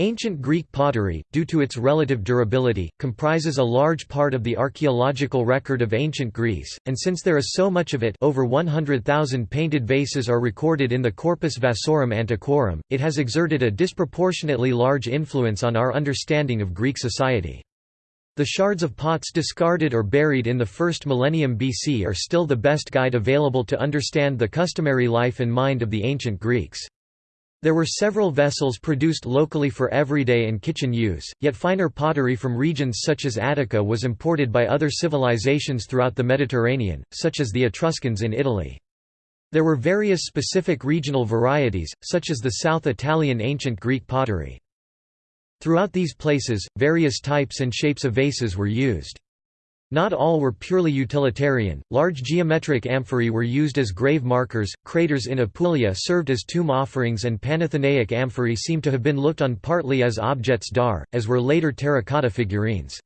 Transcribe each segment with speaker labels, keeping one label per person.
Speaker 1: Ancient Greek pottery, due to its relative durability, comprises a large part of the archaeological record of ancient Greece, and since there is so much of it over 100,000 painted vases are recorded in the Corpus Vasorum Antiquorum, it has exerted a disproportionately large influence on our understanding of Greek society. The shards of pots discarded or buried in the first millennium BC are still the best guide available to understand the customary life and mind of the ancient Greeks. There were several vessels produced locally for everyday and kitchen use, yet finer pottery from regions such as Attica was imported by other civilizations throughout the Mediterranean, such as the Etruscans in Italy. There were various specific regional varieties, such as the South Italian ancient Greek pottery. Throughout these places, various types and shapes of vases were used. Not all were purely utilitarian, large geometric amphorae were used as grave markers, craters in Apulia served as tomb offerings and Panathenaic amphorae seem to have been looked on partly as objets d'art, as were later terracotta figurines.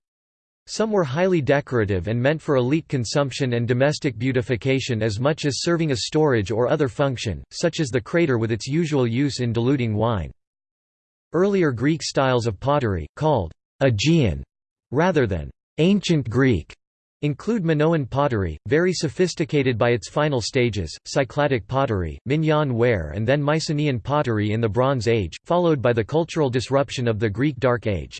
Speaker 1: Some were highly decorative and meant for elite consumption and domestic beautification as much as serving a storage or other function, such as the crater with its usual use in diluting wine. Earlier Greek styles of pottery, called Aegean rather than Ancient Greek include Minoan pottery, very sophisticated by its final stages, Cycladic pottery, Minyan ware and then Mycenaean pottery in the Bronze Age, followed by the cultural disruption of the Greek Dark Age.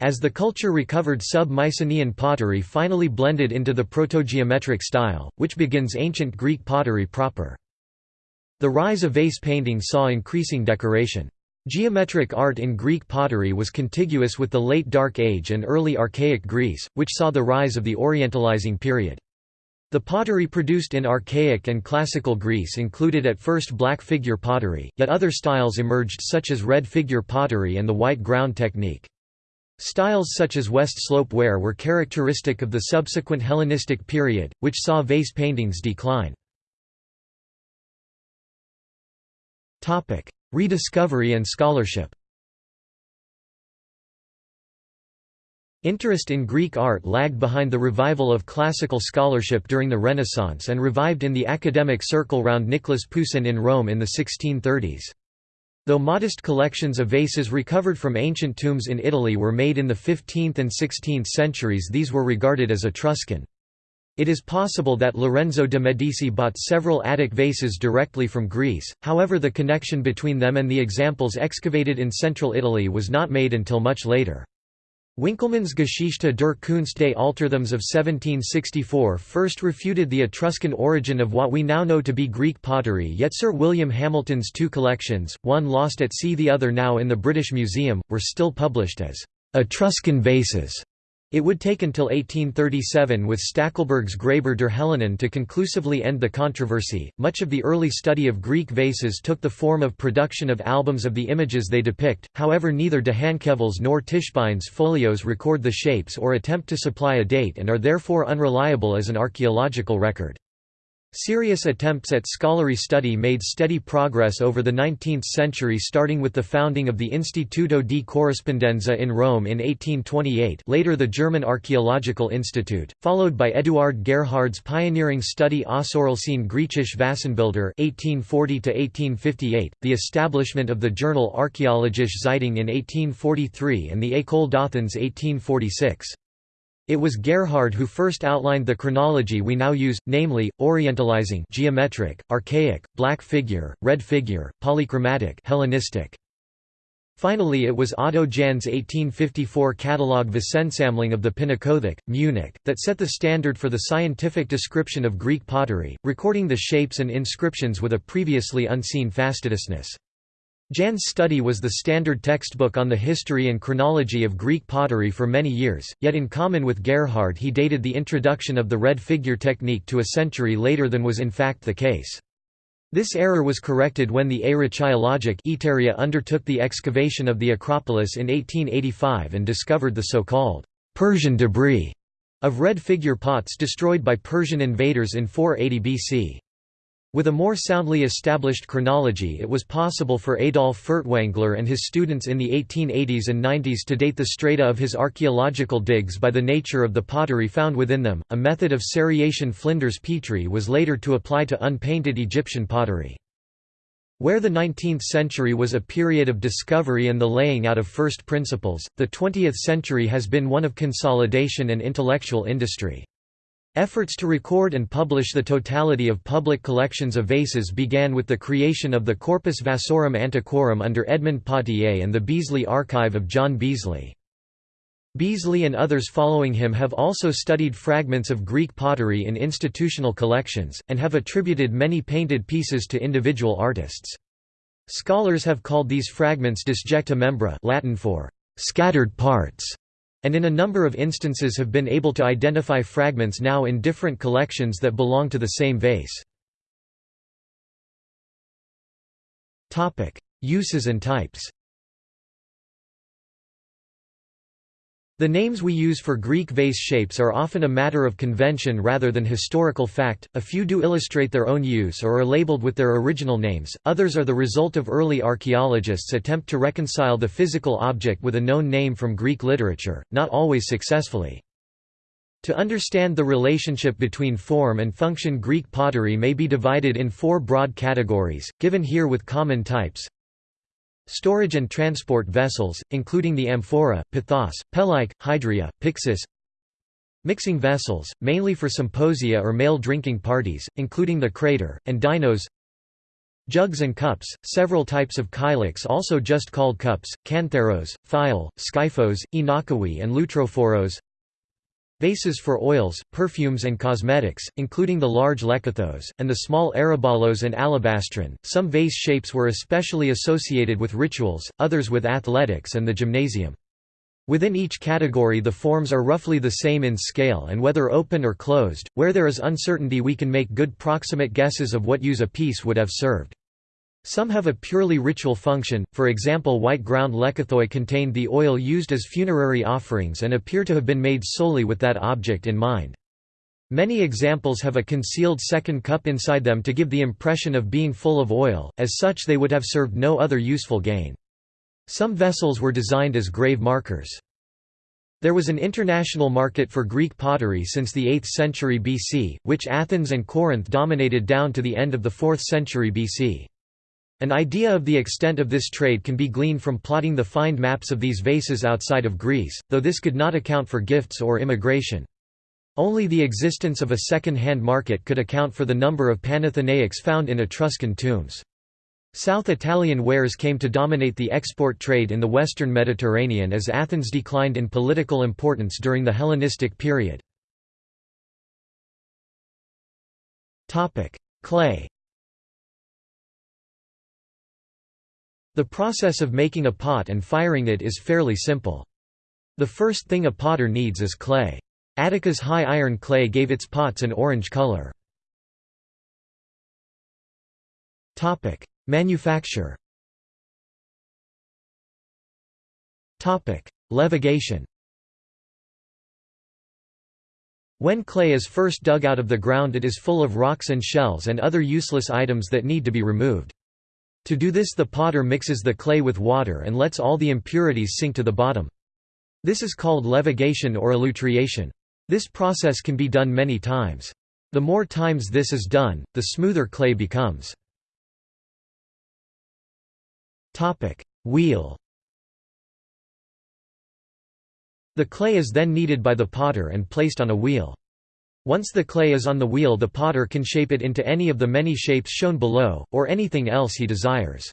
Speaker 1: As the culture recovered sub-Mycenaean pottery finally blended into the protogeometric style, which begins ancient Greek pottery proper. The rise of vase painting saw increasing decoration. Geometric art in Greek pottery was contiguous with the late Dark Age and early Archaic Greece, which saw the rise of the Orientalizing period. The pottery produced in Archaic and Classical Greece included at first black figure pottery, yet other styles emerged such as red figure pottery and the white ground technique. Styles such as West Slope ware were characteristic of the subsequent Hellenistic period, which saw vase paintings decline. Rediscovery and scholarship Interest in Greek art lagged behind the revival of classical scholarship during the Renaissance and revived in the academic circle round Nicholas Poussin in Rome in the 1630s. Though modest collections of vases recovered from ancient tombs in Italy were made in the 15th and 16th centuries these were regarded as Etruscan. It is possible that Lorenzo de' Medici bought several Attic vases directly from Greece, however the connection between them and the examples excavated in central Italy was not made until much later. Winckelmann's Geschichte der Kunst des Altertums of 1764 first refuted the Etruscan origin of what we now know to be Greek pottery yet Sir William Hamilton's two collections, one lost at sea the other now in the British Museum, were still published as «Etruscan vases» It would take until 1837 with Stackelberg's Graber der Hellenen to conclusively end the controversy. Much of the early study of Greek vases took the form of production of albums of the images they depict, however, neither d'Hancarville's nor Tischbein's folios record the shapes or attempt to supply a date and are therefore unreliable as an archaeological record. Serious attempts at scholarly study made steady progress over the 19th century starting with the founding of the Instituto di Corrispondenza in Rome in 1828 later the German Archaeological Institute, followed by Eduard Gerhard's pioneering study Außerordnungslinie Griechische Vasenbilder 1840 the establishment of the journal Archäologische Zeitung in 1843 and the École d'Athènes 1846. It was Gerhard who first outlined the chronology we now use, namely, orientalizing geometric, archaic, black figure, red figure, polychromatic Hellenistic. Finally it was Otto Jahn's 1854 catalogue Vasensammlung of the Pinakothek, Munich, that set the standard for the scientific description of Greek pottery, recording the shapes and inscriptions with a previously unseen fastidiousness. Jahn's study was the standard textbook on the history and chronology of Greek pottery for many years, yet in common with Gerhard he dated the introduction of the red figure technique to a century later than was in fact the case. This error was corrected when the Archaeologic undertook the excavation of the Acropolis in 1885 and discovered the so-called Persian debris of red figure pots destroyed by Persian invaders in 480 BC. With a more soundly established chronology it was possible for Adolf Furtwängler and his students in the 1880s and 90s to date the strata of his archaeological digs by the nature of the pottery found within them. A method of seriation Flinders Petrie was later to apply to unpainted Egyptian pottery. Where the 19th century was a period of discovery and the laying out of first principles, the 20th century has been one of consolidation and intellectual industry. Efforts to record and publish the totality of public collections of vases began with the creation of the Corpus Vasorum Antiquorum under Edmond Pottier and the Beazley Archive of John Beazley. Beazley and others following him have also studied fragments of Greek pottery in institutional collections, and have attributed many painted pieces to individual artists. Scholars have called these fragments disjecta membra Latin for «scattered parts», and in a number of instances have been able to identify fragments now in different collections that belong to the same vase. Uses and types The names we use for Greek vase shapes are often a matter of convention rather than historical fact, a few do illustrate their own use or are labeled with their original names, others are the result of early archaeologists' attempt to reconcile the physical object with a known name from Greek literature, not always successfully. To understand the relationship between form and function Greek pottery may be divided in four broad categories, given here with common types Storage and transport vessels, including the amphora, pithos, pelike, hydria, pyxis Mixing vessels, mainly for symposia or male drinking parties, including the crater, and dinos Jugs and cups, several types of kylix also just called cups, kantharos, phial, skyphos, oinochoe and loutrophoros Vases for oils, perfumes and cosmetics, including the large lekythos, and the small aryballos and alabastron. Some vase shapes were especially associated with rituals, others with athletics and the gymnasium. Within each category the forms are roughly the same in scale and whether open or closed, where there is uncertainty we can make good proximate guesses of what use a piece would have served. Some have a purely ritual function, for example white ground lekythoi contained the oil used as funerary offerings and appear to have been made solely with that object in mind. Many examples have a concealed second cup inside them to give the impression of being full of oil, as such they would have served no other useful gain. Some vessels were designed as grave markers. There was an international market for Greek pottery since the 8th century BC, which Athens and Corinth dominated down to the end of the 4th century BC. An idea of the extent of this trade can be gleaned from plotting the find maps of these vases outside of Greece, though this could not account for gifts or immigration. Only the existence of a second-hand market could account for the number of Panathenaics found in Etruscan tombs. South Italian wares came to dominate the export trade in the western Mediterranean as Athens declined in political importance during the Hellenistic period. Clay The process of making a pot and firing it is fairly simple. The first thing a potter needs is clay. Attica's high iron clay gave its pots an orange color. Manufacture Levigation When clay is first dug out of the ground it is full of rocks and shells and other useless items that need to be removed. To do this the potter mixes the clay with water and lets all the impurities sink to the bottom. This is called levigation or elutriation. This process can be done many times. The more times this is done, the smoother clay becomes. Wheel The clay is then kneaded by the potter and placed on a wheel. Once the clay is on the wheel the potter can shape it into any of the many shapes shown below, or anything else he desires.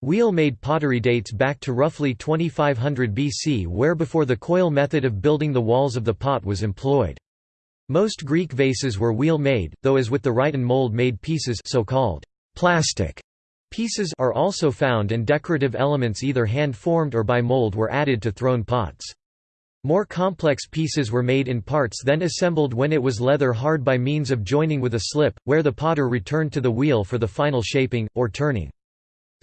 Speaker 1: Wheel-made pottery dates back to roughly 2500 BC where before the coil method of building the walls of the pot was employed. Most Greek vases were wheel-made, though as with the Rhyton mold-made pieces so-called plastic pieces are also found and decorative elements either hand-formed or by mold were added to thrown pots. More complex pieces were made in parts then assembled when it was leather hard by means of joining with a slip, where the potter returned to the wheel for the final shaping, or turning.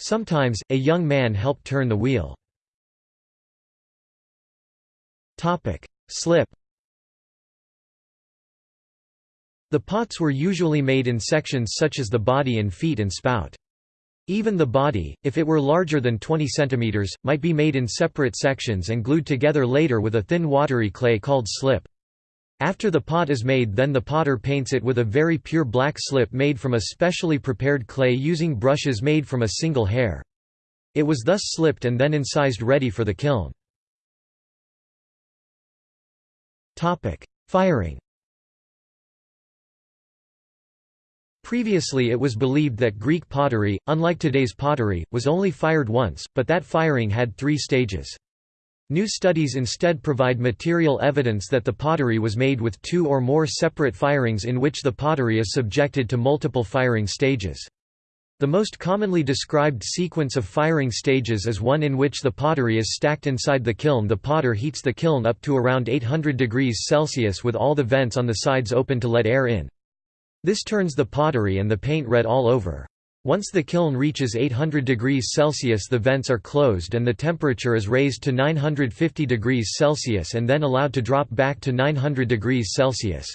Speaker 1: Sometimes, a young man helped turn the wheel. Slip The pots were usually made in sections such as the body and feet and spout. Even the body, if it were larger than 20 cm, might be made in separate sections and glued together later with a thin watery clay called slip. After the pot is made then the potter paints it with a very pure black slip made from a specially prepared clay using brushes made from a single hair. It was thus slipped and then incised ready for the kiln. Firing Previously it was believed that Greek pottery, unlike today's pottery, was only fired once, but that firing had three stages. New studies instead provide material evidence that the pottery was made with two or more separate firings in which the pottery is subjected to multiple firing stages. The most commonly described sequence of firing stages is one in which the pottery is stacked inside the kiln the potter heats the kiln up to around 800 degrees Celsius with all the vents on the sides open to let air in. This turns the pottery and the paint red all over. Once the kiln reaches 800 degrees Celsius the vents are closed and the temperature is raised to 950 degrees Celsius and then allowed to drop back to 900 degrees Celsius.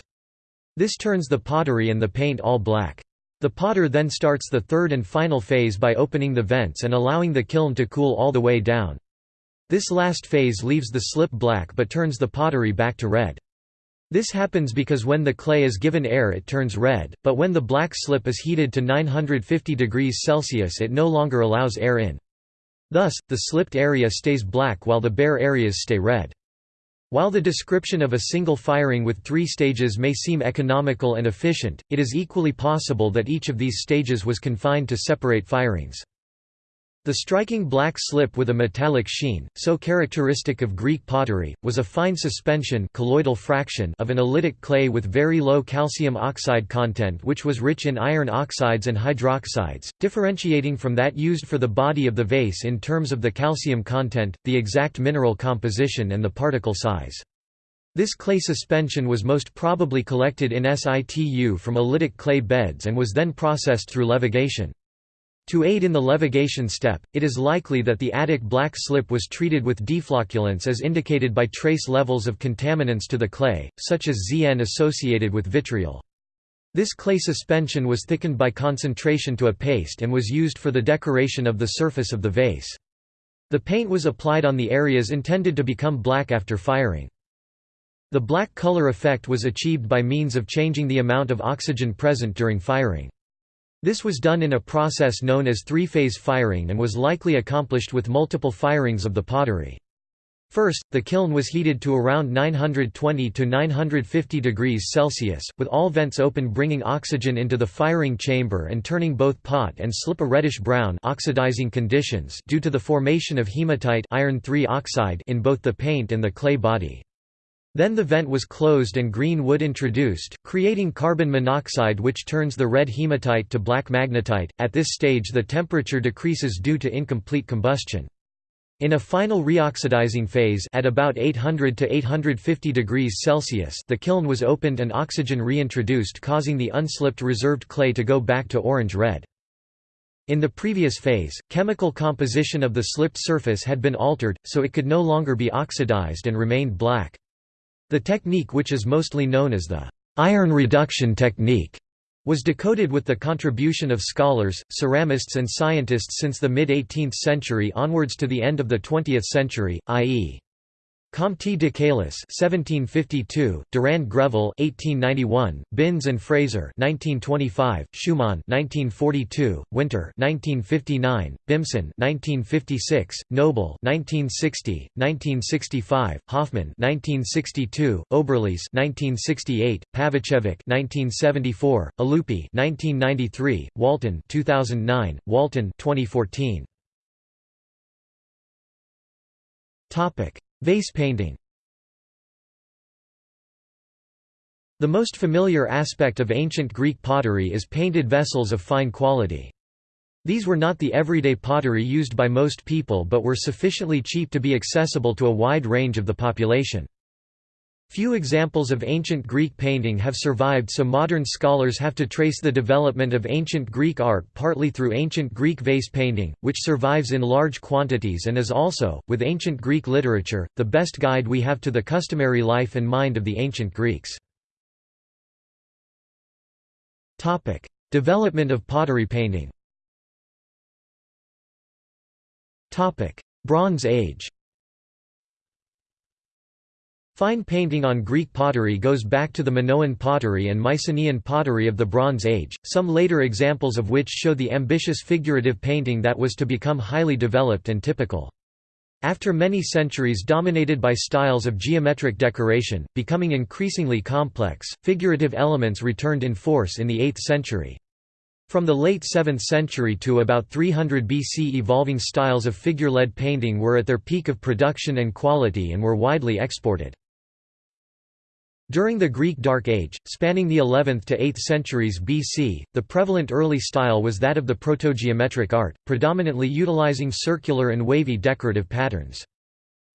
Speaker 1: This turns the pottery and the paint all black. The potter then starts the third and final phase by opening the vents and allowing the kiln to cool all the way down. This last phase leaves the slip black but turns the pottery back to red. This happens because when the clay is given air it turns red, but when the black slip is heated to 950 degrees Celsius it no longer allows air in. Thus, the slipped area stays black while the bare areas stay red. While the description of a single firing with three stages may seem economical and efficient, it is equally possible that each of these stages was confined to separate firings. The striking black slip with a metallic sheen, so characteristic of Greek pottery, was a fine suspension colloidal fraction of an oolitic clay with very low calcium oxide content which was rich in iron oxides and hydroxides, differentiating from that used for the body of the vase in terms of the calcium content, the exact mineral composition and the particle size. This clay suspension was most probably collected in situ from oolitic clay beds and was then processed through levigation. To aid in the levigation step, it is likely that the Attic black slip was treated with deflocculants as indicated by trace levels of contaminants to the clay, such as Zn associated with vitriol. This clay suspension was thickened by concentration to a paste and was used for the decoration of the surface of the vase. The paint was applied on the areas intended to become black after firing. The black color effect was achieved by means of changing the amount of oxygen present during firing. This was done in a process known as three-phase firing and was likely accomplished with multiple firings of the pottery. First, the kiln was heated to around 920 to 950 degrees Celsius, with all vents open bringing oxygen into the firing chamber and turning both pot and slip a reddish-brown oxidizing conditions due to the formation of hematite iron oxide in both the paint and the clay body. Then the vent was closed and green wood introduced, creating carbon monoxide which turns the red hematite to black magnetite. At this stage the temperature decreases due to incomplete combustion. In a final reoxidizing phase at about 800 to 850 degrees Celsius the kiln was opened and oxygen reintroduced causing the unslipped reserved clay to go back to orange-red. In the previous phase, chemical composition of the slipped surface had been altered, so it could no longer be oxidized and remained black. The technique which is mostly known as the iron reduction technique was decoded with the contribution of scholars, ceramists and scientists since the mid-18th century onwards to the end of the 20th century, i.e. Comte de Caylus (1752), Durand Greville (1891), Binns and Fraser (1925), Schumann (1942), Winter (1959), Bimson (1956), Noble (1960), 1965, Hoffman (1962), Oberlies (1968), Pavicevic (1974), Aloupi (1993), Walton (2009), Walton (2014). Topic. Vase painting The most familiar aspect of ancient Greek pottery is painted vessels of fine quality. These were not the everyday pottery used by most people but were sufficiently cheap to be accessible to a wide range of the population. Few examples of ancient Greek painting have survived so modern scholars have to trace the development of ancient Greek art partly through ancient Greek vase painting, which survives in large quantities and is also, with ancient Greek literature, the best guide we have to the customary life and mind of the ancient Greeks. development of pottery painting. Bronze Age Fine painting on Greek pottery goes back to the Minoan pottery and Mycenaean pottery of the Bronze Age, some later examples of which show the ambitious figurative painting that was to become highly developed and typical. After many centuries dominated by styles of geometric decoration, becoming increasingly complex, figurative elements returned in force in the 8th century. From the late 7th century to about 300 BC evolving styles of figure-led painting were at their peak of production and quality and were widely exported. During the Greek Dark Age, spanning the 11th to 8th centuries BC, the prevalent early style was that of the protogeometric art, predominantly utilizing circular and wavy decorative patterns.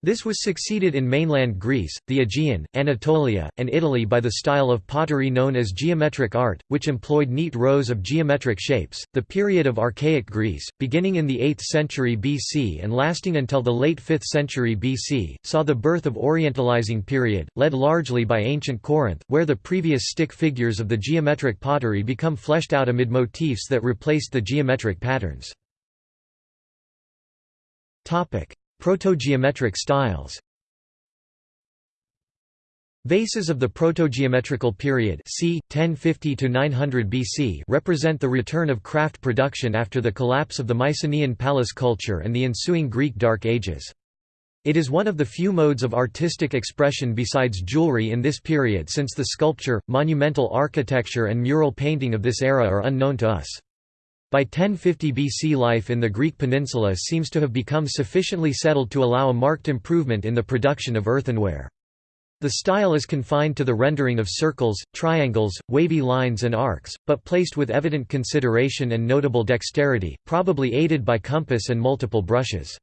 Speaker 1: This was succeeded in mainland Greece, the Aegean, Anatolia, and Italy by the style of pottery known as geometric art, which employed neat rows of geometric shapes. The period of Archaic Greece, beginning in the 8th century BC and lasting until the late 5th century BC, saw the birth of Orientalizing period, led largely by ancient Corinth, where the previous stick figures of the geometric pottery become fleshed out amid motifs that replaced the geometric patterns. Topic: Protogeometric styles Vases of the protogeometrical period c. 1050–900 BC represent the return of craft production after the collapse of the Mycenaean palace culture and the ensuing Greek Dark Ages. It is one of the few modes of artistic expression besides jewelry in this period since the sculpture, monumental architecture and mural painting of this era are unknown to us. By 1050 BC life in the Greek peninsula seems to have become sufficiently settled to allow a marked improvement in the production of earthenware. The style is confined to the rendering of circles, triangles, wavy lines and arcs, but placed with evident consideration and notable dexterity, probably aided by compass and multiple brushes.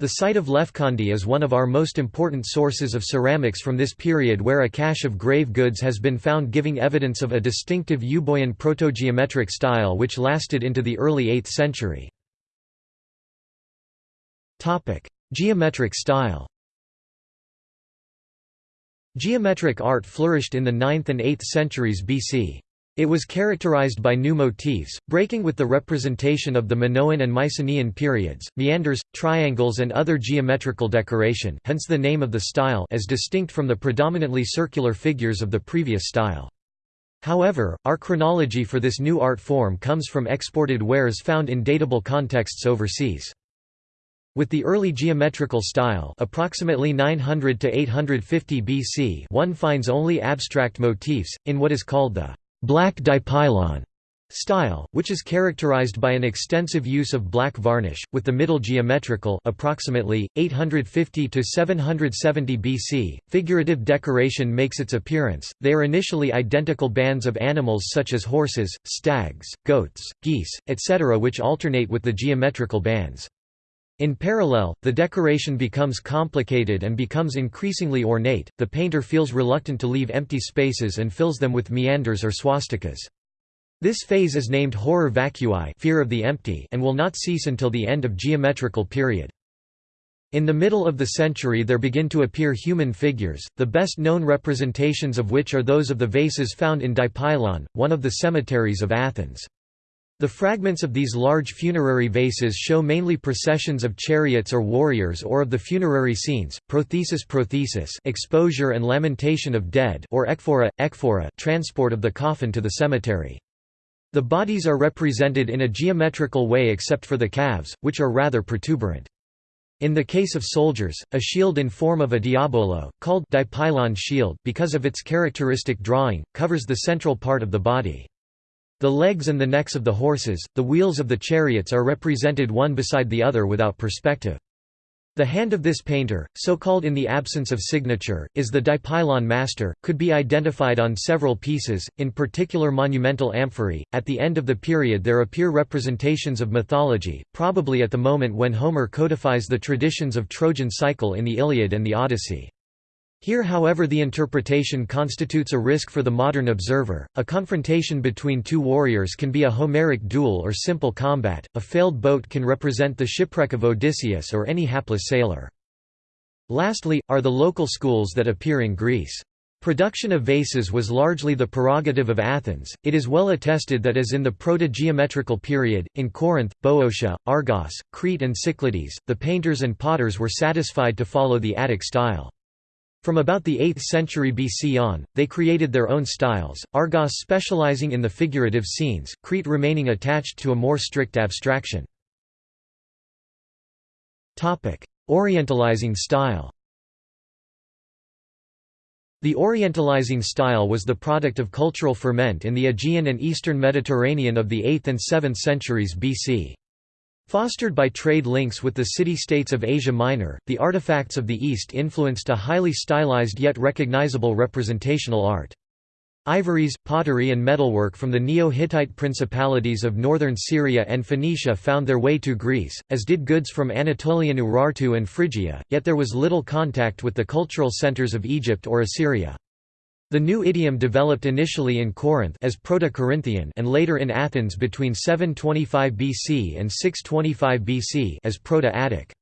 Speaker 1: The site of Lefkandi is one of our most important sources of ceramics from this period where a cache of grave goods has been found giving evidence of a distinctive Euboean protogeometric style which lasted into the early 8th century. Geometric style Geometric art flourished in the 9th and 8th centuries BC. It was characterized by new motifs, breaking with the representation of the Minoan and Mycenaean periods, meanders, triangles and other geometrical decoration hence the name of the style as distinct from the predominantly circular figures of the previous style. However, our chronology for this new art form comes from exported wares found in datable contexts overseas. With the early geometrical style approximately 900 to 850 BC one finds only abstract motifs, in what is called the black dipylon style, which is characterized by an extensive use of black varnish, with the middle geometrical approximately 850 to 770 BC. Figurative decoration makes its appearance. They are initially identical bands of animals such as horses, stags, goats, geese, etc., which alternate with the geometrical bands. In parallel, the decoration becomes complicated and becomes increasingly ornate, the painter feels reluctant to leave empty spaces and fills them with meanders or swastikas. This phase is named horror vacui fear of the empty and will not cease until the end of geometrical period. In the middle of the century there begin to appear human figures, the best known representations of which are those of the vases found in Dipylon, one of the cemeteries of Athens. The fragments of these large funerary vases show mainly processions of chariots or warriors or of the funerary scenes, prothesis prothesis exposure and lamentation of dead or ekphora, ekphora transport of the coffin to the cemetery. The bodies are represented in a geometrical way except for the calves, which are rather protuberant. In the case of soldiers, a shield in form of a diabolo, called dipylon shield because of its characteristic drawing, covers the central part of the body. The legs and the necks of the horses, the wheels of the chariots are represented one beside the other without perspective. The hand of this painter, so called in the absence of signature, is the dipylon master, could be identified on several pieces, in particular monumental amphorae. At the end of the period there appear representations of mythology, probably at the moment when Homer codifies the traditions of Trojan cycle in the Iliad and the Odyssey. Here however the interpretation constitutes a risk for the modern observer, a confrontation between two warriors can be a Homeric duel or simple combat, a failed boat can represent the shipwreck of Odysseus or any hapless sailor. Lastly, are the local schools that appear in Greece. Production of vases was largely the prerogative of Athens, it is well attested that as in the proto-geometrical period, in Corinth, Boeotia, Argos, Crete and Cyclades, the painters and potters were satisfied to follow the Attic style. From about the 8th century BC on, they created their own styles, Argos specializing in the figurative scenes, Crete remaining attached to a more strict abstraction. Orientalizing style The Orientalizing style was the product of cultural ferment in the Aegean and Eastern Mediterranean of the 8th and 7th centuries BC. Fostered by trade links with the city-states of Asia Minor, the artifacts of the East influenced a highly stylized yet recognizable representational art. Ivories, pottery and metalwork from the Neo-Hittite principalities of northern Syria and Phoenicia found their way to Greece, as did goods from Anatolian Urartu and Phrygia, yet there was little contact with the cultural centers of Egypt or Assyria. The new idiom developed initially in Corinth as Proto-Corinthian and later in Athens between 725 BC and 625 BC as Proto-Attic.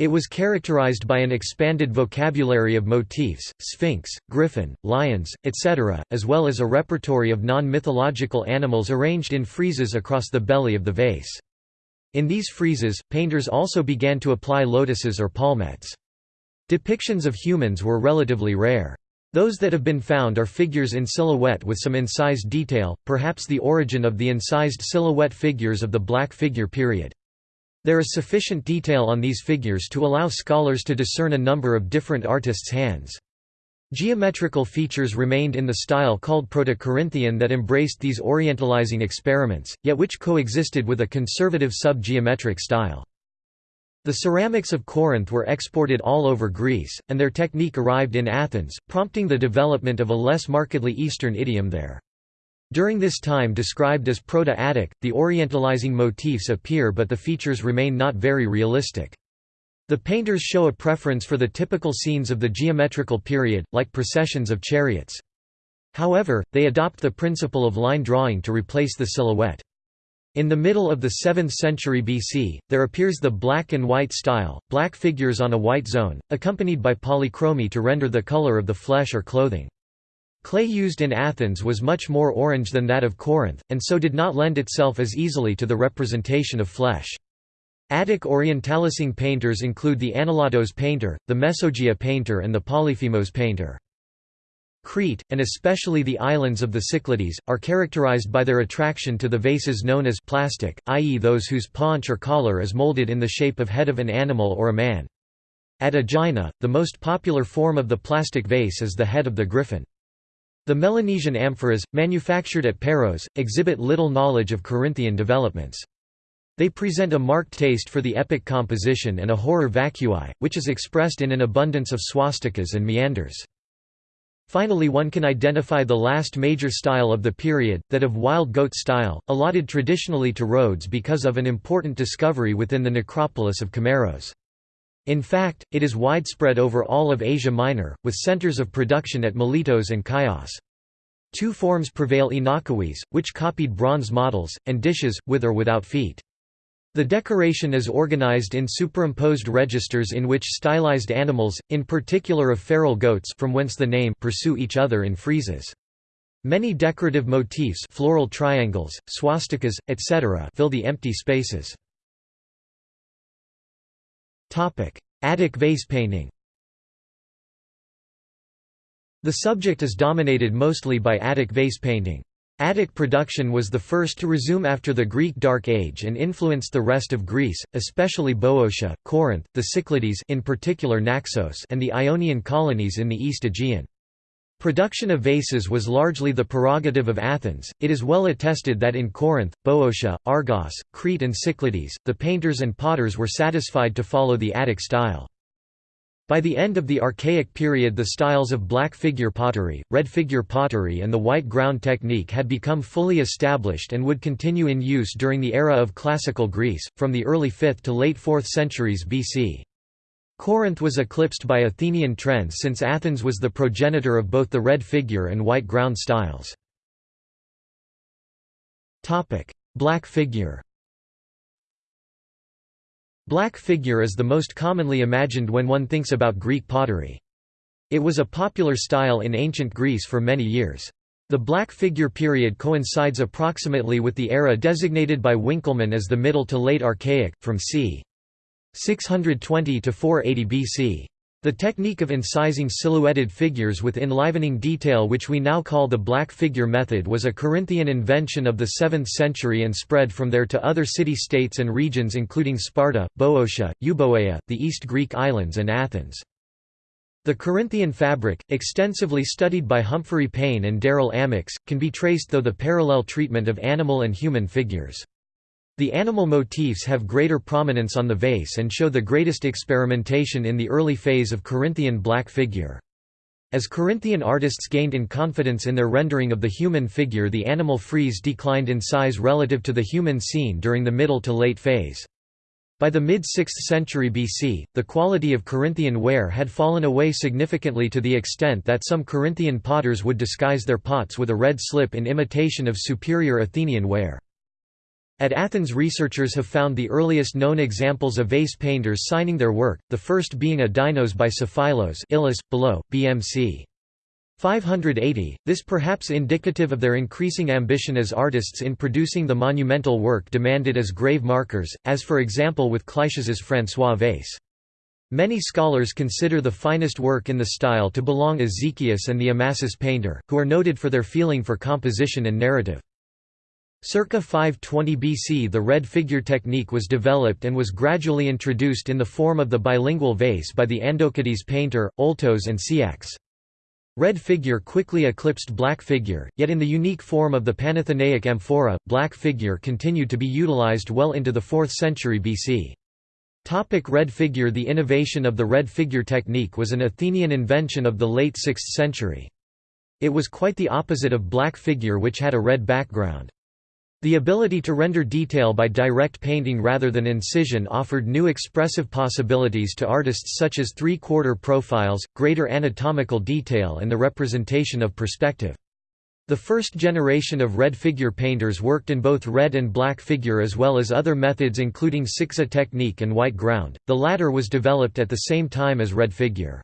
Speaker 1: It was characterized by an expanded vocabulary of motifs, sphinx, griffin, lions, etc., as well as a repertory of non-mythological animals arranged in friezes across the belly of the vase. In these friezes, painters also began to apply lotuses or palmettes. Depictions of humans were relatively rare. Those that have been found are figures in silhouette with some incised detail, perhaps the origin of the incised silhouette figures of the Black Figure period. There is sufficient detail on these figures to allow scholars to discern a number of different artists' hands. Geometrical features remained in the style called Proto-Corinthian that embraced these orientalizing experiments, yet which coexisted with a conservative sub-geometric style. The ceramics of Corinth were exported all over Greece, and their technique arrived in Athens, prompting the development of a less markedly Eastern idiom there. During this time described as Proto-Attic, the orientalizing motifs appear but the features remain not very realistic. The painters show a preference for the typical scenes of the geometrical period, like processions of chariots. However, they adopt the principle of line drawing to replace the silhouette. In the middle of the 7th century BC, there appears the black and white style, black figures on a white zone, accompanied by polychromy to render the color of the flesh or clothing. Clay used in Athens was much more orange than that of Corinth, and so did not lend itself as easily to the representation of flesh. Attic Orientalising painters include the Analatos painter, the Mesogaea painter and the Polyphemos painter. Crete, and especially the islands of the Cyclades, are characterized by their attraction to the vases known as plastic, i.e. those whose paunch or collar is molded in the shape of head of an animal or a man. At Aegina, the most popular form of the plastic vase is the head of the griffin. The Melanesian amphoras, manufactured at Paros, exhibit little knowledge of Corinthian developments. They present a marked taste for the epic composition and a horror vacui, which is expressed in an abundance of swastikas and meanders. Finally one can identify the last major style of the period, that of wild goat style, allotted traditionally to Rhodes because of an important discovery within the necropolis of Kameiros. In fact, it is widespread over all of Asia Minor, with centers of production at Miletos and Chios. Two forms prevail oinochoai, which copied bronze models, and dishes, with or without feet. The decoration is organized in superimposed registers in which stylized animals, in particular of feral goats from whence the name pursue each other in friezes. Many decorative motifs floral triangles, swastikas, etc. fill the empty spaces. Attic vase painting The subject is dominated mostly by Attic vase painting. Attic production was the first to resume after the Greek Dark Age and influenced the rest of Greece, especially Boeotia, Corinth, the Cyclades in particular Naxos and the Ionian colonies in the East Aegean. Production of vases was largely the prerogative of Athens. It is well attested that in Corinth, Boeotia, Argos, Crete, and Cyclades, the painters and potters were satisfied to follow the Attic style. By the end of the Archaic period the styles of black figure pottery, red figure pottery and the white ground technique had become fully established and would continue in use during the era of Classical Greece, from the early 5th to late 4th centuries BC. Corinth was eclipsed by Athenian trends since Athens was the progenitor of both the red figure and white ground styles. Black figure Black figure is the most commonly imagined when one thinks about Greek pottery. It was a popular style in ancient Greece for many years. The black figure period coincides approximately with the era designated by Winckelmann as the Middle to Late Archaic, from c. 620 to 480 BC. The technique of incising silhouetted figures with enlivening detail which we now call the black figure method was a Corinthian invention of the 7th century and spread from there to other city-states and regions including Sparta, Boeotia, Euboea, the East Greek islands and Athens. The Corinthian fabric, extensively studied by Humphrey Payne and Darrell Amyx, can be traced through the parallel treatment of animal and human figures. The animal motifs have greater prominence on the vase and show the greatest experimentation in the early phase of Corinthian black figure. As Corinthian artists gained in confidence in their rendering of the human figure the animal frieze declined in size relative to the human scene during the middle to late phase. By the mid-6th century BC, the quality of Corinthian ware had fallen away significantly to the extent that some Corinthian potters would disguise their pots with a red slip in imitation of superior Athenian ware. At Athens researchers have found the earliest known examples of vase painters signing their work, the first being a Dinos by Sophilos Illis, below, BMC. 580, this perhaps indicative of their increasing ambition as artists in producing the monumental work demanded as grave markers, as for example with Kleitias's François vase. Many scholars consider the finest work in the style to belong Exekias and the Amasis painter, who are noted for their feeling for composition and narrative. Circa 520 BC the red figure technique was developed and was gradually introduced in the form of the bilingual vase by the Andokides painter, Oltos and Psiax. Red figure quickly eclipsed black figure, yet in the unique form of the Panathenaic amphora, black figure continued to be utilized well into the 4th century BC. Topic red figure The innovation of the red figure technique was an Athenian invention of the late 6th century. It was quite the opposite of black figure which had a red background. The ability to render detail by direct painting rather than incision offered new expressive possibilities to artists such as three-quarter profiles, greater anatomical detail and the representation of perspective. The first generation of red figure painters worked in both red and black figure as well as other methods including Sixia technique and white ground, the latter was developed at the same time as red figure.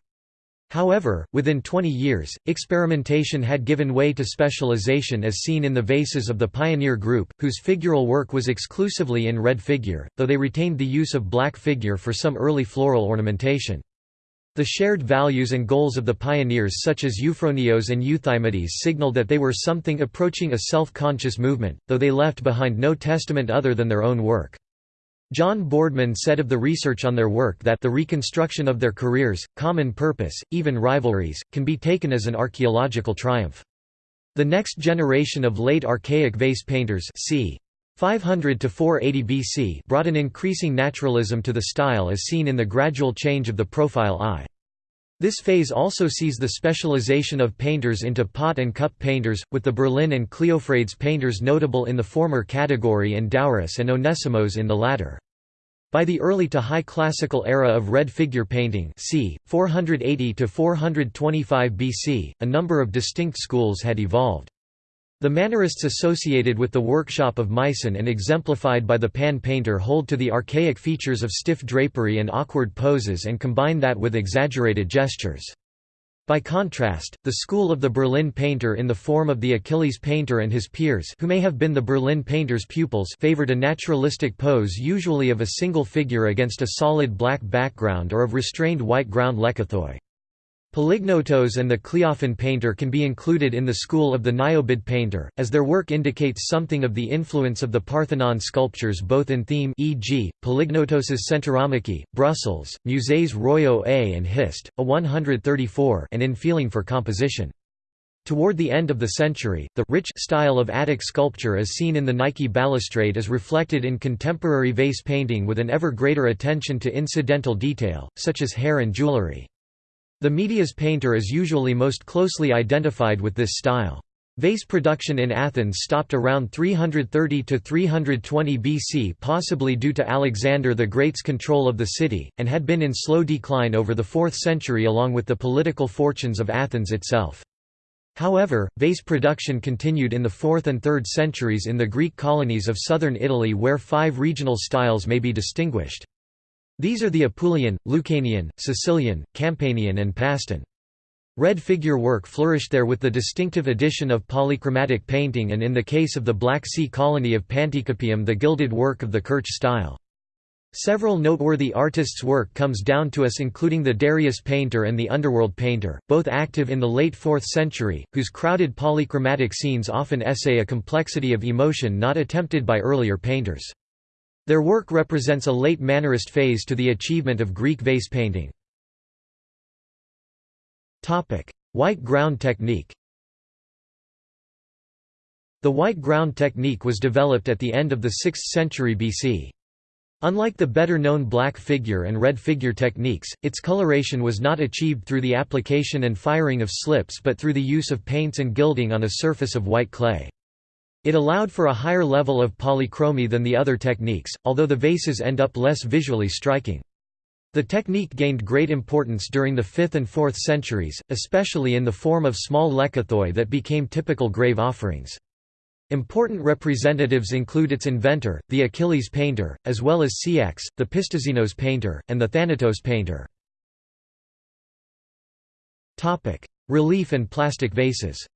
Speaker 1: However, within 20 years, experimentation had given way to specialization as seen in the vases of the pioneer group, whose figural work was exclusively in red figure, though they retained the use of black figure for some early floral ornamentation. The shared values and goals of the pioneers such as Euphronios and Euthymides signaled that they were something approaching a self-conscious movement, though they left behind no testament other than their own work. John Boardman said of the research on their work that the reconstruction of their careers, common purpose, even rivalries, can be taken as an archaeological triumph. The next generation of late archaic vase painters c. 500 to 480 BC brought an increasing naturalism to the style as seen in the gradual change of the profile eye. This phase also sees the specialization of painters into pot and cup painters, with the Berlin and Kleophrades painters notable in the former category and Douris and Onesimos in the latter. By the early to high classical era of red figure painting c. 480 to 425 BC, a number of distinct schools had evolved. The Mannerists associated with the workshop of Myson and exemplified by the pan painter hold to the archaic features of stiff drapery and awkward poses and combine that with exaggerated gestures. By contrast, the school of the Berlin painter in the form of the Achilles painter and his peers who may have been the Berlin painter's pupils favored a naturalistic pose usually of a single figure against a solid black background or of restrained white ground lekythoi. Polygnotos and the Kleophon painter can be included in the school of the Niobid painter, as their work indicates something of the influence of the Parthenon sculptures both in theme e.g., Polygnotos's Centauromachy, Brussels, Musées Royaux A and Hist, a 134 and in feeling for composition. Toward the end of the century, the rich style of Attic sculpture as seen in the Nike balustrade is reflected in contemporary vase painting with an ever greater attention to incidental detail, such as hair and jewelry. The Meidias painter is usually most closely identified with this style. Vase production in Athens stopped around 330–320 BC possibly due to Alexander the Great's control of the city, and had been in slow decline over the 4th century along with the political fortunes of Athens itself. However, vase production continued in the 4th and 3rd centuries in the Greek colonies of southern Italy where five regional styles may be distinguished. These are the Apulian, Lucanian, Sicilian, Campanian and Paestan. Red figure work flourished there with the distinctive addition of polychromatic painting and in the case of the Black Sea colony of Panticapaeum the gilded work of the Kerch style. Several noteworthy artists' work comes down to us including the Darius painter and the Underworld painter, both active in the late 4th century, whose crowded polychromatic scenes often essay a complexity of emotion not attempted by earlier painters. Their work represents a late Mannerist phase to the achievement of Greek vase painting. White ground technique The white ground technique was developed at the end of the 6th century BC. Unlike the better-known black figure and red figure techniques, its coloration was not achieved through the application and firing of slips but through the use of paints and gilding on a surface of white clay. It allowed for a higher level of polychromy than the other techniques, although the vases end up less visually striking. The technique gained great importance during the 5th and 4th centuries, especially in the form of small lekythoi that became typical grave offerings. Important representatives include its inventor, the Achilles painter, as well as Psiax, the Pistoxenos painter, and the Thanatos painter. Relief and plastic vases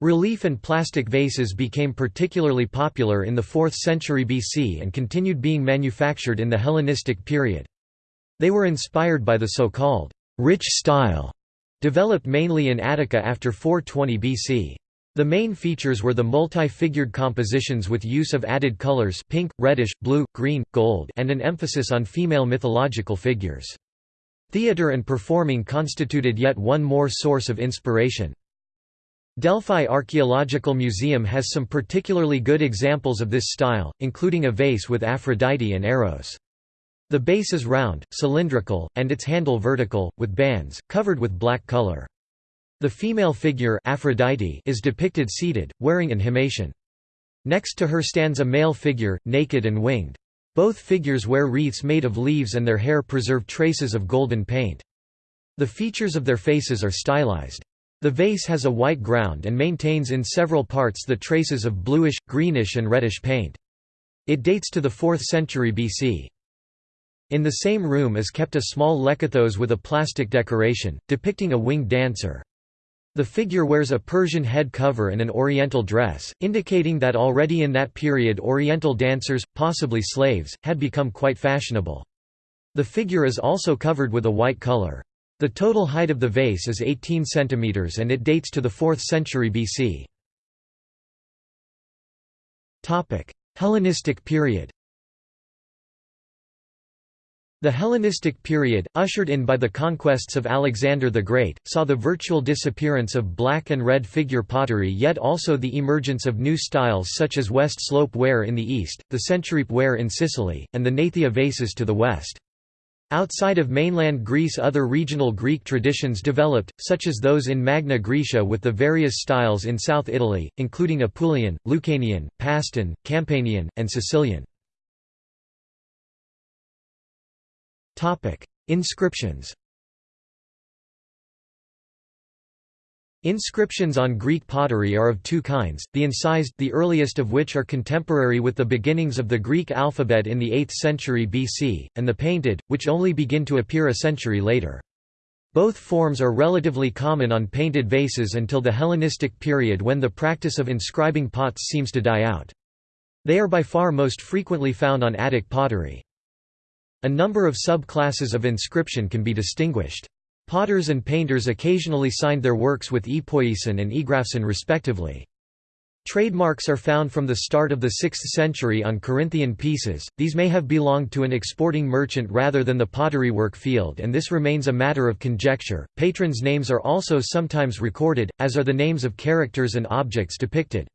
Speaker 1: Relief and plastic vases became particularly popular in the 4th century BC and continued being manufactured in the Hellenistic period. They were inspired by the so-called rich style Developed mainly in Attica after 420 BC. The main features were the multi-figured compositions with use of added colors pink, reddish, blue, green, gold and an emphasis on female mythological figures. Theatre and performing constituted yet one more source of inspiration. Delphi Archaeological Museum has some particularly good examples of this style, including a vase with Aphrodite and Eros. The base is round, cylindrical, and its handle vertical, with bands, covered with black color. The female figure Aphrodite is depicted seated, wearing an himation. Next to her stands a male figure, naked and winged. Both figures wear wreaths made of leaves and their hair preserve traces of golden paint. The features of their faces are stylized. The vase has a white ground and maintains in several parts the traces of bluish, greenish and reddish paint. It dates to the 4th century BC. In the same room is kept a small lekythos with a plastic decoration, depicting a winged dancer. The figure wears a Persian head cover and an oriental dress, indicating that already in that period oriental dancers, possibly slaves, had become quite fashionable. The figure is also covered with a white color. The total height of the vase is 18 cm and it dates to the 4th century BC. Hellenistic period the Hellenistic period, ushered in by the conquests of Alexander the Great, saw the virtual disappearance of black and red figure pottery yet also the emergence of new styles such as West Slope ware in the east, the Centuripe ware in Sicily, and the Gnathia vases to the west. Outside of mainland Greece other regional Greek traditions developed, such as those in Magna Graecia with the various styles in South Italy, including Apulian, Lucanian, Paestan, Campanian, and Sicilian. Inscriptions. Inscriptions on Greek pottery are of two kinds, the incised the earliest of which are contemporary with the beginnings of the Greek alphabet in the 8th century BC, and the painted, which only begin to appear a century later. Both forms are relatively common on painted vases until the Hellenistic period when the practice of inscribing pots seems to die out. They are by far most frequently found on Attic pottery. A number of sub-classes of inscription can be distinguished. Potters and painters occasionally signed their works with epoiesen and egrapsen respectively. Trademarks are found from the start of the 6th century on Corinthian pieces, these may have belonged to an exporting merchant rather than the pottery work field and this remains a matter of conjecture. Patrons' names are also sometimes recorded, as are the names of characters and objects depicted.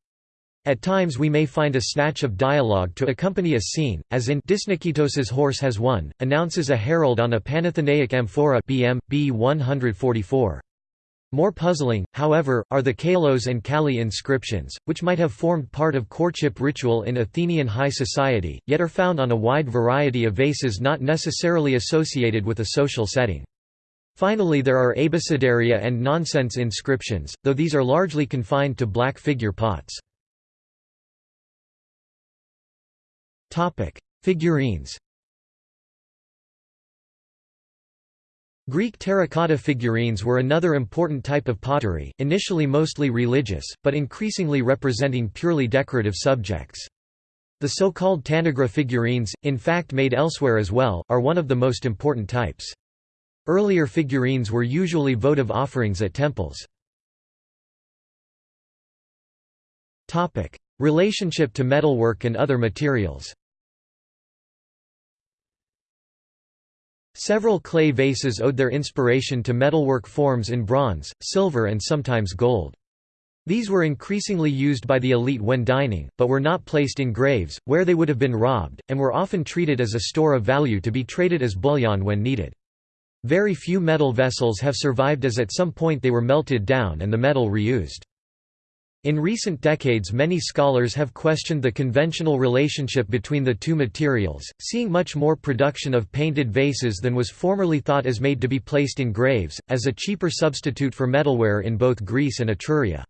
Speaker 1: At times we may find a snatch of dialogue to accompany a scene, as in Dysniketos's horse has won, announces a herald on a Panathenaic amphora BM, B 144. More puzzling, however, are the kalos and kali inscriptions, which might have formed part of courtship ritual in Athenian high society, yet are found on a wide variety of vases not necessarily associated with a social setting. Finally there are abecedaria and nonsense inscriptions, though these are largely confined to black figure pots. Topic: Figurines. Greek terracotta figurines were another important type of pottery, initially mostly religious, but increasingly representing purely decorative subjects. The so-called Tanagra figurines, in fact made elsewhere as well, are one of the most important types. Earlier figurines were usually votive offerings at temples. Relationship to metalwork and other materials Several clay vases owed their inspiration to metalwork forms in bronze, silver and sometimes gold. These were increasingly used by the elite when dining, but were not placed in graves, where they would have been robbed, and were often treated as a store of value to be traded as bullion when needed. Very few metal vessels have survived as at some point they were melted down and the metal reused. In recent decades many scholars have questioned the conventional relationship between the two materials, seeing much more production of painted vases than was formerly thought as made to be placed in graves, as a cheaper substitute for metalware in both Greece and Etruria.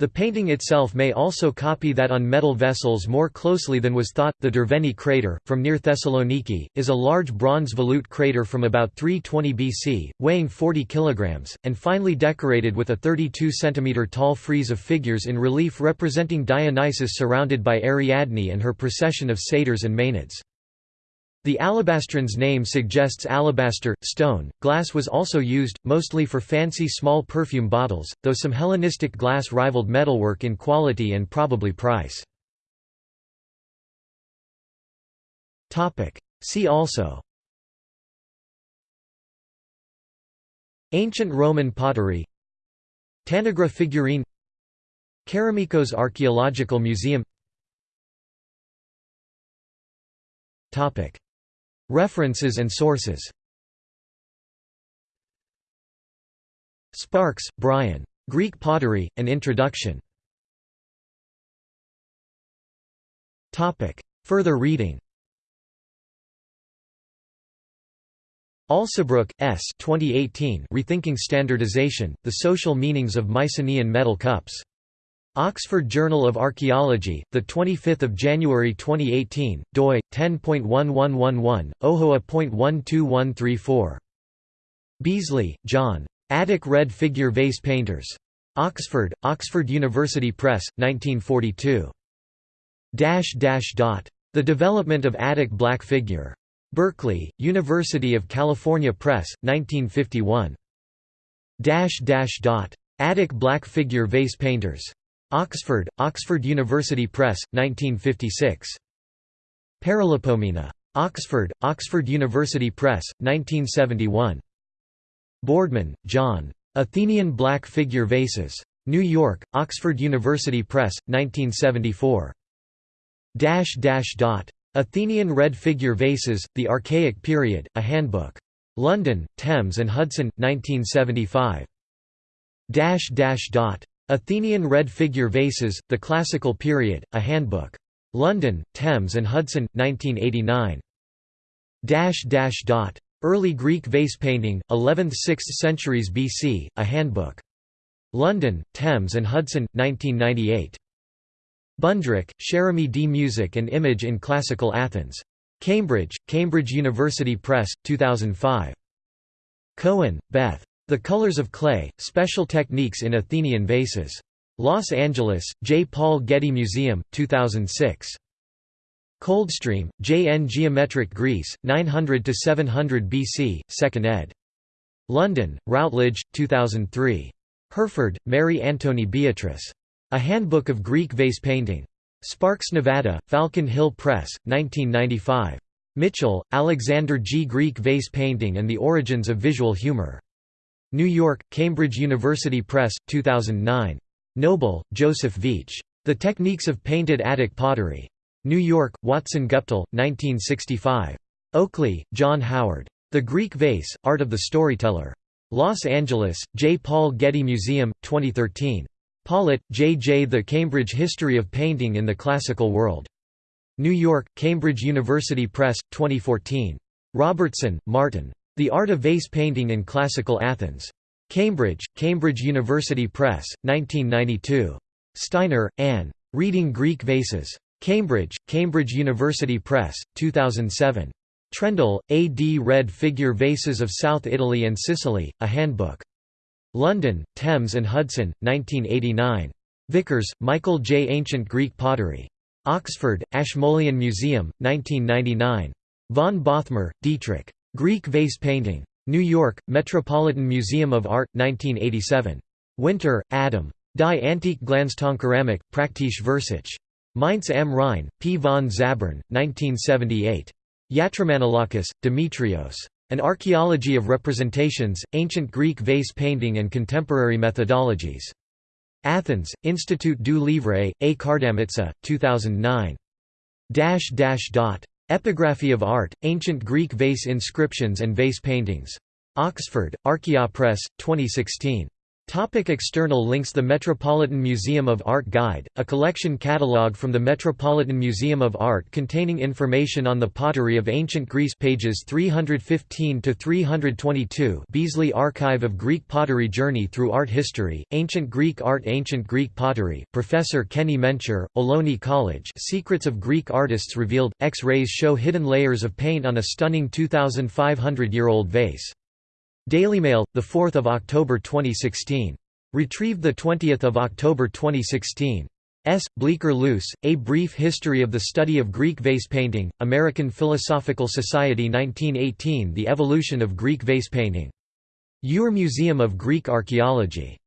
Speaker 1: The painting itself may also copy that on metal vessels more closely than was thought. The Derveni crater, from near Thessaloniki, is a large bronze volute crater from about 320 BC, weighing 40 kg, and finely decorated with a 32 cm tall frieze of figures in relief representing Dionysus surrounded by Ariadne and her procession of satyrs and maenads. The alabastron's name suggests alabaster, stone. Glass was also used, mostly for fancy small perfume bottles, though some Hellenistic glass rivaled metalwork in quality and probably price. See also Ancient Roman pottery Tanagra figurine Kerameikos Archaeological Museum References and sources Sparks, Brian. Greek Pottery, An Introduction. Further reading Alsobrook, S. 2018 Rethinking Standardization, The Social Meanings of Mycenaean Metal Cups. Oxford Journal of Archaeology, 25 January 2018, doi, 10.1111, OHOA.12134. Beazley, John. Attic Red Figure Vase Painters. Oxford, Oxford University Press, 1942. The Development of Attic Black Figure. Berkeley, University of California Press, 1951. Attic Black Figure Vase Painters. Oxford, Oxford University Press, 1956. Paralipomena. Oxford, Oxford University Press, 1971. Boardman, John. Athenian Black Figure Vases. New York, Oxford University Press, 1974. Dash dash dot. Athenian Red Figure Vases, The Archaic Period, A Handbook. London, Thames and Hudson, 1975. Athenian Red Figure Vases, The Classical Period, A Handbook. London, Thames and Hudson, 1989. Early Greek Vase Painting, 11th–6th centuries BC, A Handbook. London, Thames and Hudson, 1998. Bundrick, Sheramy D. Music and Image in Classical Athens. Cambridge, Cambridge University Press, 2005. Cohen, Beth. The Colors of Clay, Special Techniques in Athenian Vases. Los Angeles, J. Paul Getty Museum, 2006. Coldstream, J. N. Geometric Greece, 900–700 BC, 2nd ed. London, Routledge, 2003. Herford, Mary Antony Beatrice. A Handbook of Greek Vase Painting. Sparks, Nevada, Falcon Hill Press, 1995. Mitchell, Alexander G. Greek Vase Painting and the Origins of Visual Humor. New York, Cambridge University Press, 2009. Noble, Joseph Veitch. The Techniques of Painted Attic Pottery. New York, Watson Guptill, 1965. Oakley, John Howard. The Greek Vase, Art of the Storyteller. Los Angeles, J. Paul Getty Museum, 2013. Pollitt, J. J. The Cambridge History of Painting in the Classical World. New York, Cambridge University Press, 2014. Robertson, Martin. The Art of Vase Painting in Classical Athens. Cambridge, Cambridge University Press, 1992. Steiner, Anne. Reading Greek Vases. Cambridge, Cambridge University Press, 2007. Trendall, A. D. Red Figure Vases of South Italy and Sicily, A Handbook. London, Thames and Hudson, 1989. Vickers, Michael J. Ancient Greek Pottery. Oxford, Ashmolean Museum, 1999. Von Bothmer, Dietrich. Greek Vase Painting. New York, Metropolitan Museum of Art, 1987. Winter, Adam. Die Antike Glanztonkeramik, Praktische Versuche. Mainz am Rhein, P. von Zabern, 1978. Yatromanolakis, Demetrios. An Archaeology of Representations, Ancient Greek Vase Painting and Contemporary Methodologies. Athens, Institut du Livre, A. Kardamitsa, 2009. Epigraphy of Art, Ancient Greek Vase Inscriptions and Vase Paintings. Oxford, Archaeopress, 2016. Topic external links The Metropolitan Museum of Art Guide, a collection catalogue from the Metropolitan Museum of Art containing information on the pottery of ancient Greece pages 315–322 Beazley Archive of Greek Pottery Journey through Art History, Ancient Greek Art Ancient Greek Pottery, Professor Kenny Mencher, Ohlone College Secrets of Greek Artists Revealed, X-rays show hidden layers of paint on a stunning 2,500-year-old vase. Daily Mail, 4 October 2016. Retrieved 20 October 2016. S. Bleecker Luce, A Brief History of the Study of Greek Vase Painting, American Philosophical Society 1918 The Evolution of Greek Vase Painting. Ure Museum of Greek Archaeology.